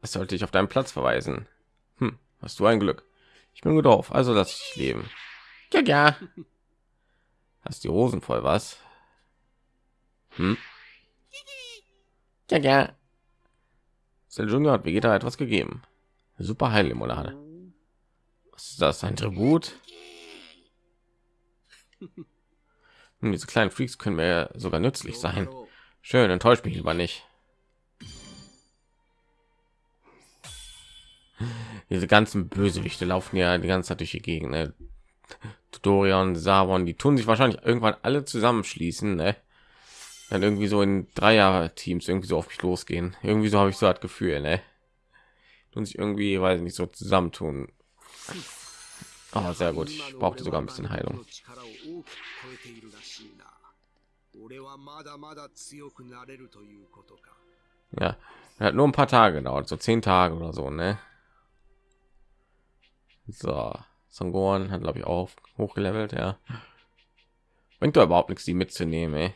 Was sollte ich auf deinen Platz verweisen? Hast du ein Glück. Ich bin gut drauf, also lass ich leben. Ja, ja. Hast die Hosen voll, was? Hm? Ja, ja. Sel Junior hat Vegeta etwas gegeben. Super Heillimonade. Was ist das? Ein Tribut? Hm, diese kleinen Freaks können mir sogar nützlich sein. Schön, enttäuscht mich lieber nicht. Diese ganzen Bösewichte laufen ja die ganze Zeit durch die Gegend. Ne? Dorian, Savon, die tun sich wahrscheinlich irgendwann alle zusammenschließen, ne? Dann irgendwie so in Dreier Teams irgendwie so auf mich losgehen. Irgendwie so habe ich so das Gefühl, ne? Und sich irgendwie, weiß nicht, so zusammentun. Oh, sehr gut. Ich brauchte sogar ein bisschen Heilung. Ja, hat nur ein paar Tage gedauert, so zehn Tage oder so, ne? So. Sangoran hat glaube ich auch hochgelevelt, ja. Bringt doch überhaupt nichts, die mitzunehmen, ey.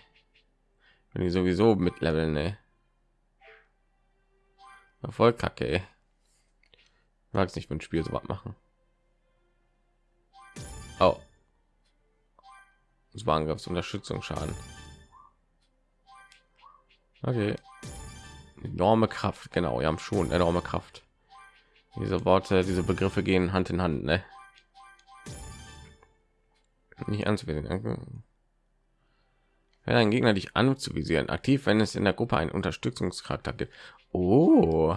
Wenn die sowieso mit leveln, ey. Voll kacke, ey. Mag es nicht mit dem Spiel so was machen. Oh. Das war Angriffsunterstützung Schaden. Okay. Enorme Kraft, genau, wir haben schon enorme Kraft. Diese Worte, diese Begriffe gehen Hand in Hand, ne? nicht anzuvisieren. Wenn ein Gegner dich anzuvisieren, aktiv, wenn es in der Gruppe einen Unterstützungscharakter gibt. Oh.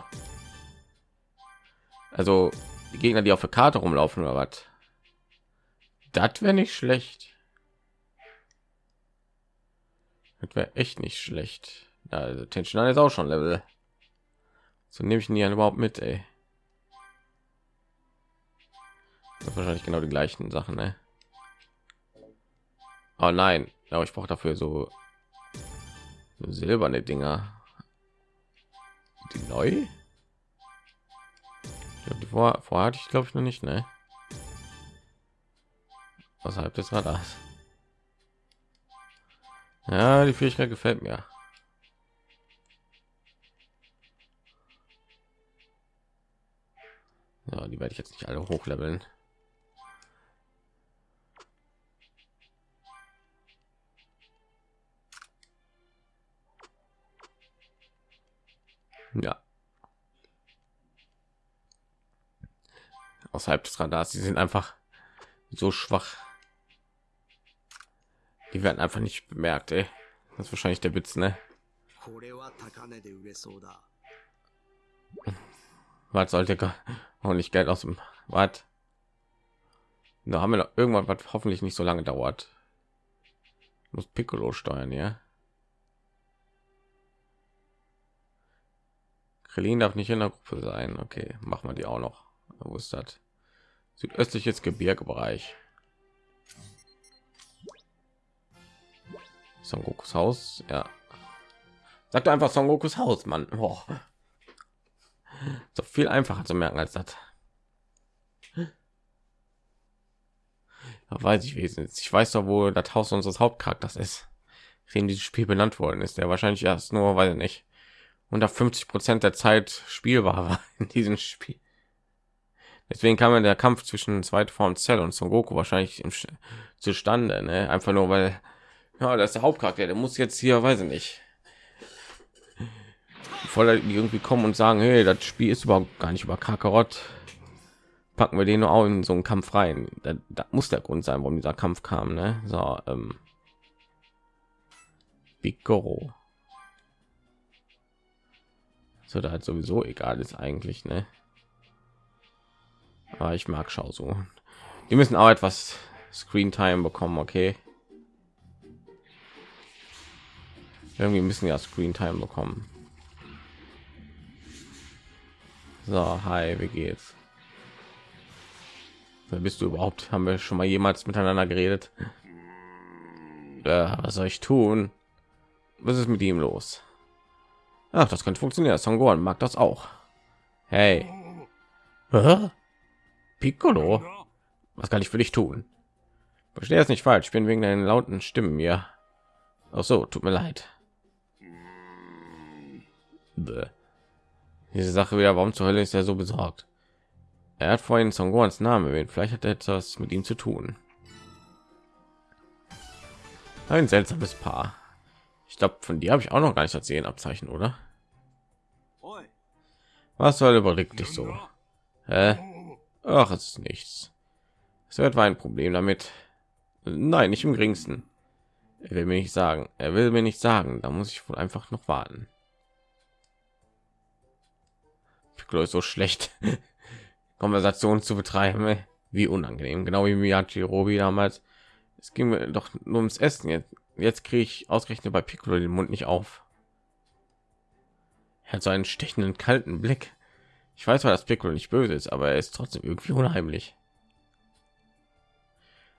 Also die Gegner, die auf der Karte rumlaufen oder was? Das wäre nicht schlecht. Das wäre echt nicht schlecht. Also Tension ist auch schon Level. So nehme ich ihn ja überhaupt mit, ey. Wahrscheinlich genau die gleichen Sachen, ne? Oh nein, aber ich brauche dafür so, silberne Dinger. Die neu? Die vor, vorher hatte ich glaube ich noch nicht, ne? Außerhalb des Radars. Ja, die Fähigkeit gefällt mir. Ja, die werde ich jetzt nicht alle hochleveln. Ja. Außerhalb des Radars, sie sind einfach so schwach. Die werden einfach nicht bemerkt, ey. Das ist wahrscheinlich der Witz, ne? Was sollte auch oh, nicht Geld aus dem Was? Da haben wir noch irgendwann, was hoffentlich nicht so lange dauert. Muss Piccolo steuern, ja. Krillin darf nicht in der Gruppe sein. Okay, machen wir die auch noch. Wo ist das? Südöstliches Gebirgebereich. Son Gokus Haus, ja. Sagt einfach Son Gokus Haus, Mann. Boah. So viel einfacher zu merken als das. Da weiß ich wesentlich. Ich weiß doch, wo das Haus unseres Hauptcharakters ist, dem dieses Spiel benannt worden ist. Der wahrscheinlich erst nur, weil nicht unter 50 Prozent der Zeit spielbar war in diesem Spiel. Deswegen kam der Kampf zwischen zweite Form Cell und Son Goku wahrscheinlich zustande, ne? Einfach nur, weil ja, das ist der Hauptcharakter, der muss jetzt hier, weiß ich nicht, voll irgendwie kommen und sagen, hey, das Spiel ist überhaupt gar nicht über Kakarott. Packen wir den nur auch in so einen Kampf rein. Da, da muss der Grund sein, warum dieser Kampf kam, ne? So, ähm, Piccolo. So, da halt sowieso egal ist eigentlich, ne? Aber ich mag Schau so. Die müssen auch etwas Screen Time bekommen, okay? Irgendwie müssen ja Screen Time bekommen. So, hi, wie geht's? Wer bist du überhaupt? Haben wir schon mal jemals miteinander geredet? Ja, was soll ich tun? Was ist mit ihm los? Ach, das könnte funktionieren. Songoran mag das auch. Hey. Hä? Piccolo? Was kann ich für dich tun? Verstehe es nicht falsch. Ich bin wegen deinen lauten Stimmen hier. Ach so, tut mir leid. Bäh. Diese Sache wieder, warum zur Hölle ist er so besorgt? Er hat vorhin Songorns Name erwähnt. Vielleicht hat er etwas mit ihm zu tun. Ein seltsames Paar. Ich glaube, von dir habe ich auch noch gar nicht erzählen Abzeichen, oder? Was soll überlegt dich so? Hä? Ach, es ist nichts. Es wird ein Problem damit. Nein, nicht im geringsten. Er will mir nicht sagen. Er will mir nicht sagen. Da muss ich wohl einfach noch warten. Piccolo ist so schlecht, Konversation zu betreiben. Wie unangenehm. Genau wie Miyachi Robi damals. Es ging mir doch nur ums Essen. Jetzt, jetzt kriege ich ausgerechnet bei Piccolo den Mund nicht auf. Er hat so einen stechenden, kalten Blick. Ich weiß zwar, dass Piccolo nicht böse ist, aber er ist trotzdem irgendwie unheimlich.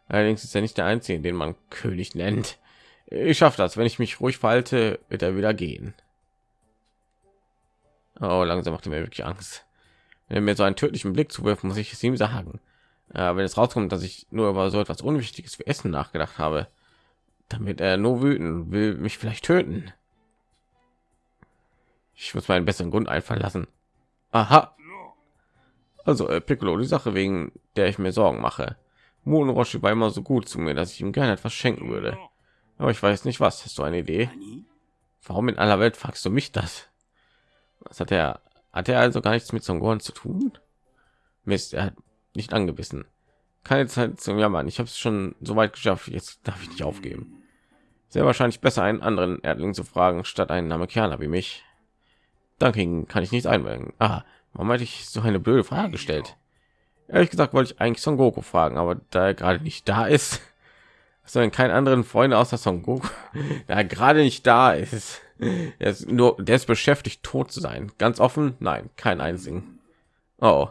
Allerdings ist er nicht der einzige, den man König nennt. Ich schaffe das. Wenn ich mich ruhig verhalte, wird er wieder gehen. Oh, langsam macht er mir wirklich Angst. Wenn er mir so einen tödlichen Blick zuwirft, muss ich es ihm sagen. Äh, wenn es rauskommt, dass ich nur über so etwas Unwichtiges wie Essen nachgedacht habe, damit er nur wüten will, mich vielleicht töten. Ich muss meinen besseren Grund einfallen lassen. Aha. Also äh, Piccolo, die Sache wegen der ich mir Sorgen mache. Moon Roshi war immer so gut zu mir, dass ich ihm gerne etwas schenken würde. Aber ich weiß nicht was. Hast du eine Idee? Warum in aller Welt fragst du mich das? Was hat er? Hat er also gar nichts mit Songoran zu tun? Mist, er hat nicht angebissen. Keine Zeit zum Jammern. Ich habe es schon so weit geschafft. Jetzt darf ich nicht aufgeben. Sehr wahrscheinlich besser einen anderen Erdling zu fragen, statt einen Amerikaner wie mich. Danke kann ich nicht einwenden. Ah, warum hatte ich so eine blöde Frage gestellt? Ehrlich gesagt wollte ich eigentlich Son Goku fragen, aber da er gerade nicht da ist, sondern keinen anderen Freunde außer Son Goku, da er gerade nicht da ist, er ist nur, der ist beschäftigt, tot zu sein. Ganz offen, nein, kein einzigen. Oh,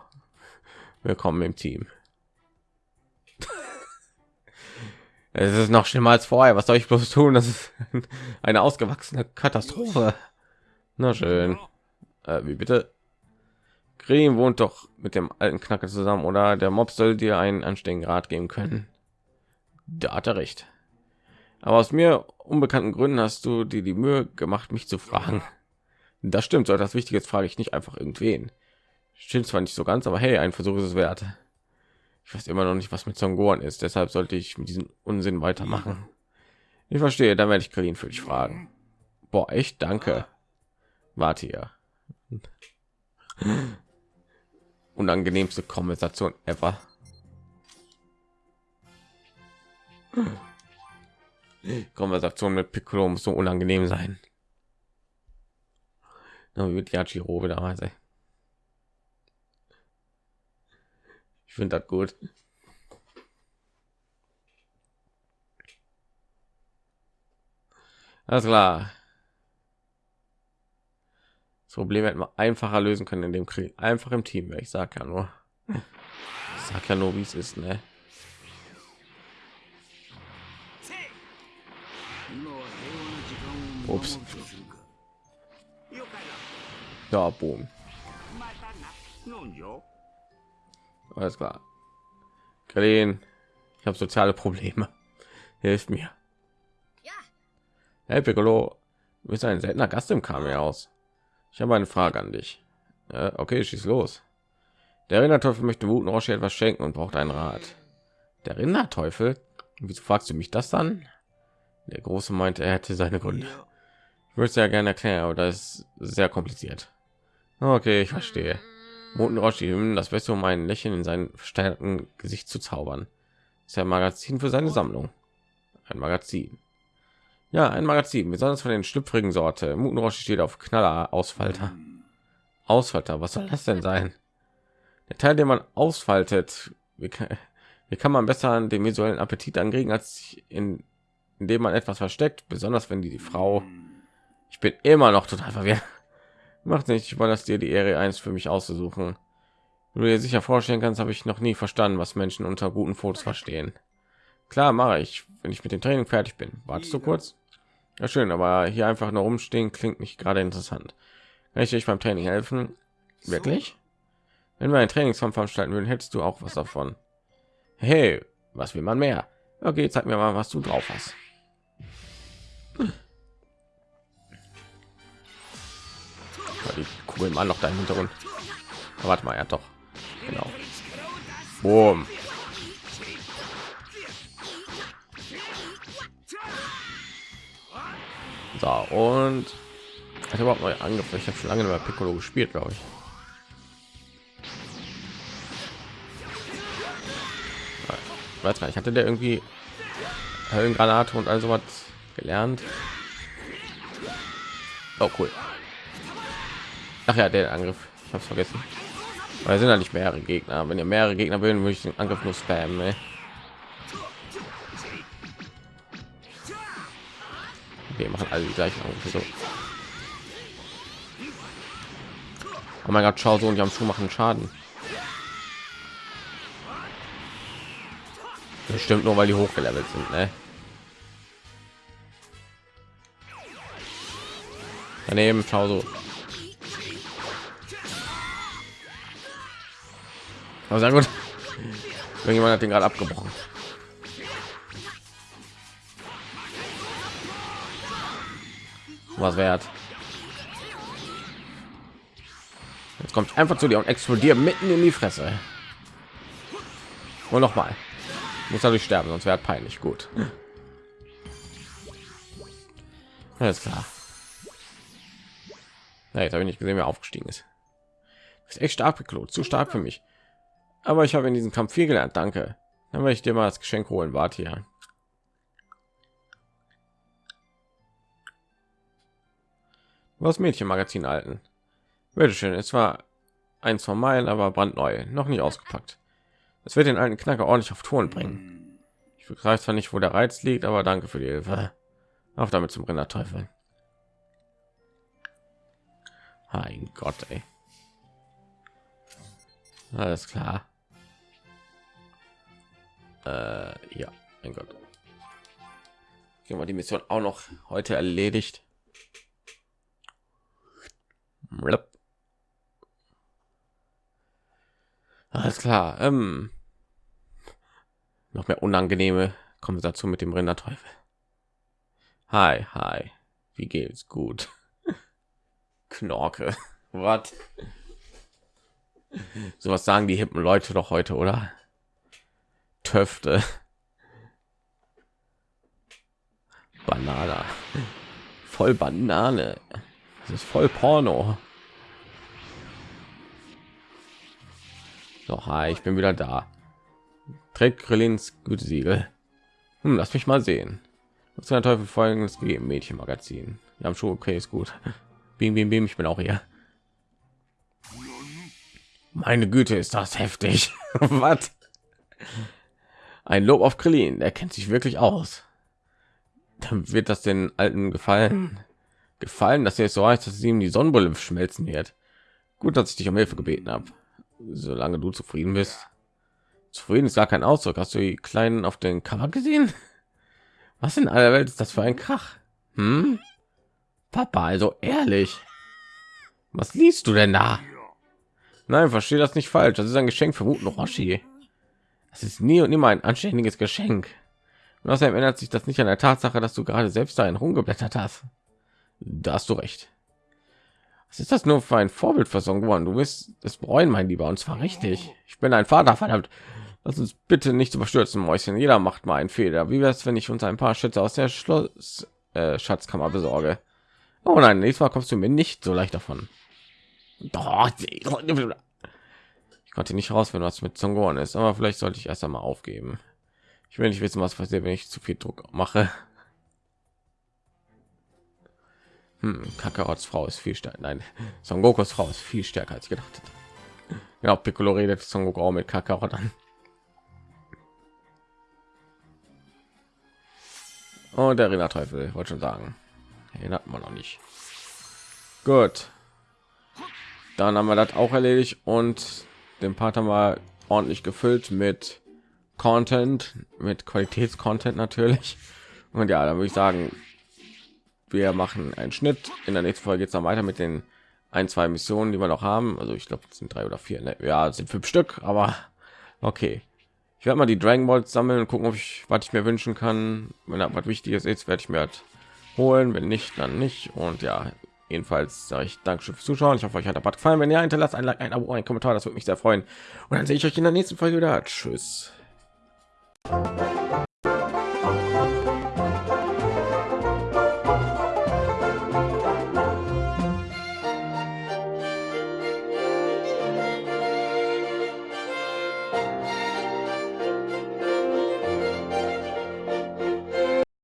willkommen im Team. Es ist noch schlimmer als vorher. Was soll ich bloß tun? Das ist eine ausgewachsene Katastrophe. Na schön. Äh, wie bitte? Green wohnt doch mit dem alten Knacker zusammen, oder? Der Mob soll dir einen anständigen Rat geben können. Da hat er recht. Aber aus mir unbekannten Gründen hast du dir die Mühe gemacht, mich zu fragen. Das stimmt, so etwas Wichtiges frage ich nicht einfach irgendwen. Stimmt zwar nicht so ganz, aber hey, ein Versuch ist es wert. Ich weiß immer noch nicht, was mit Songoran ist, deshalb sollte ich mit diesem Unsinn weitermachen. Ich verstehe, dann werde ich Kalin für dich fragen. Boah, echt, danke. Warte hier. Unangenehmste Konversation ever. Konversation mit Piccolo muss so unangenehm sein. Na, wie wird Yachiro damals, ey. Ich finde das gut. Alles klar. Das Problem hätten wir einfacher lösen können in dem Krieg. Einfach im Team, ich sag ja nur. Ich sag ja nur, wie es ist, ne? Ups. Ja, boom. Alles klar. Kalin, ich habe soziale Probleme. Hilf mir. Hey Piccolo, du bist ein seltener Gast im Kamel aus. Ich habe eine Frage an dich. Äh, okay, schieß los. Der Rinderteufel möchte Wuten Roshi etwas schenken und braucht einen Rat. Der Rinderteufel? Wieso fragst du mich das dann? Der Große meinte, er hätte seine Gründe. Ich würde es ja gerne erklären, aber das ist sehr kompliziert. Okay, ich verstehe. Moten Roshi, das Beste, um ein Lächeln in sein verstärkten Gesicht zu zaubern. ist ja ein Magazin für seine Sammlung. Ein Magazin. Ja, ein Magazin, besonders von den schlüpfrigen Sorte. Muten Roshi steht auf Knaller Ausfalter. Ausfalter, was soll das denn sein? Der Teil, den man ausfaltet, wie kann, wie kann man besser den visuellen Appetit anregen, als in, indem man etwas versteckt, besonders wenn die, die Frau. Ich bin immer noch total verwirrt. Macht nicht, ich das dir die Ehre eins für mich auszusuchen. Wie du dir sicher vorstellen kannst, habe ich noch nie verstanden, was Menschen unter guten Fotos verstehen. Klar mache ich, wenn ich mit dem Training fertig bin. Wartest du kurz? Ja, schön, aber hier einfach nur rumstehen klingt nicht gerade interessant. Kann ich dich beim Training helfen? Wirklich? Wenn wir ein Trainingskampf veranstalten würden, hättest du auch was davon. Hey, was will man mehr? Okay, zeig mir mal, was du drauf hast. Die Kugeln mal noch da im Hintergrund. Aber warte mal, ja doch. Genau. Boom. So, und habe überhaupt neue Angriffe. Ich habe schon lange mehr Piccolo gespielt, glaube ich. Weiß gar nicht, hatte der irgendwie Höllengranate und also was gelernt? Oh, cool. Ach ja, der Angriff. Ich habe es vergessen. Weil sind ja nicht mehrere Gegner. Wenn ihr mehrere Gegner will, würde ich den Angriff nur spammen. Ey. Wir machen alle die gleichen Angriffe. So. Oh mein Gott, schau so und die haben schon machen Schaden. Bestimmt nur, weil die hochgelevelt sind, ne? Daneben, schau so. Aber sehr gut. Irgendjemand hat den gerade abgebrochen. Was wert. Jetzt kommt einfach zu dir und explodiert mitten in die Fresse. Und noch mal. Muss dadurch sterben, sonst wäre peinlich. Gut. Alles klar. Ja, jetzt habe ich nicht gesehen, wer aufgestiegen ist. Das ist echt stark, Piccolo. Zu stark für mich. Aber ich habe in diesem Kampf viel gelernt. Danke. Dann werde ich dir mal das Geschenk holen. Warte hier. Was Mädchenmagazin alten. Bitte schön. Es war eins von meinen, aber brandneu, noch nicht ausgepackt. Es wird den alten Knacker ordentlich auf Touren bringen. Ich weiß zwar nicht, wo der Reiz liegt, aber danke für die Hilfe. Auf damit zum Rinderteufel. Mein Gott, ey. Alles klar. Äh, ja, mein Gott. Gehen wir die Mission auch noch heute erledigt. Alles klar. Ähm, noch mehr unangenehme Konversation mit dem Rinderteufel. Hi, hi. Wie geht's? Gut. Knorke. Was? Sowas sagen die hippen Leute doch heute, oder? Töfte. Banane. Voll Banane. Das ist voll Porno. Doch, hi, ich bin wieder da. Trägt Grillins Gütesiegel. Hm, lass mich mal sehen. Was kann der Teufel folgendes gegeben? Mädchenmagazin. Wir haben schon okay, ist gut. Bim, bim, bim, ich bin auch hier. Meine Güte, ist das heftig. Was? Ein Lob auf Krillin, der kennt sich wirklich aus. Dann wird das den Alten gefallen. Gefallen, dass er so heißt, dass es ihm die Sonnenbrille schmelzen wird. Gut, dass ich dich um Hilfe gebeten habe. Solange du zufrieden bist. Zufrieden ist gar kein Ausdruck. Hast du die Kleinen auf den Cover gesehen? Was in aller Welt ist das für ein Krach? Hm? Papa, also ehrlich. Was liest du denn da? Nein, verstehe das nicht falsch. Das ist ein Geschenk für Wuten Roshi. Es ist nie und immer ein anständiges Geschenk. Und außerdem ändert sich das nicht an der Tatsache, dass du gerade selbst dahin rumgeblättert hast. Da hast du recht. Was ist das nur für ein Vorbild Son geworden? Du wirst es bereuen, mein Lieber, und zwar richtig. Ich bin ein Vater, verdammt. Lass uns bitte nicht überstürzen, Mäuschen. Jeder macht mal einen Fehler. Wie wäre es, wenn ich uns ein paar Schätze aus der Schloss äh, Schatzkammer besorge? Oh nein, nächstes Mal kommst du mir nicht so leicht davon. Doch, ich konnte nicht raus, wenn was mit Zongon ist, aber vielleicht sollte ich erst einmal aufgeben. Ich will nicht wissen, was passiert, wenn ich zu viel Druck mache. Hm, Kakarots Frau ist viel stärker. Nein, Son Gokus Frau ist viel stärker als gedacht. Ja, Piccolo redet Son Goku auch mit Kakarot an. Und der Arena Teufel, wollte schon sagen. Erinnert man noch nicht. Gut. Dann haben wir das auch erledigt und den Part haben wir ordentlich gefüllt mit Content, mit Qualitätscontent natürlich. Und ja, dann würde ich sagen, wir machen einen Schnitt. In der nächsten Folge geht es dann weiter mit den ein, zwei Missionen, die wir noch haben. Also ich glaube, es sind drei oder vier. Ne? Ja, sind fünf Stück, aber okay. Ich werde mal die Dragon Balls sammeln und gucken, ob ich was ich mir wünschen kann. Wenn da was Wichtiges ist, werde ich mir halt holen. Wenn nicht, dann nicht. Und ja, jedenfalls sage ich Dankeschön fürs Zuschauen. Ich hoffe, euch hat der Bad gefallen. Wenn ja, hinterlasst ein Like, ein Abo, ein Kommentar. Das würde mich sehr freuen. Und dann sehe ich euch in der nächsten Folge wieder. Tschüss.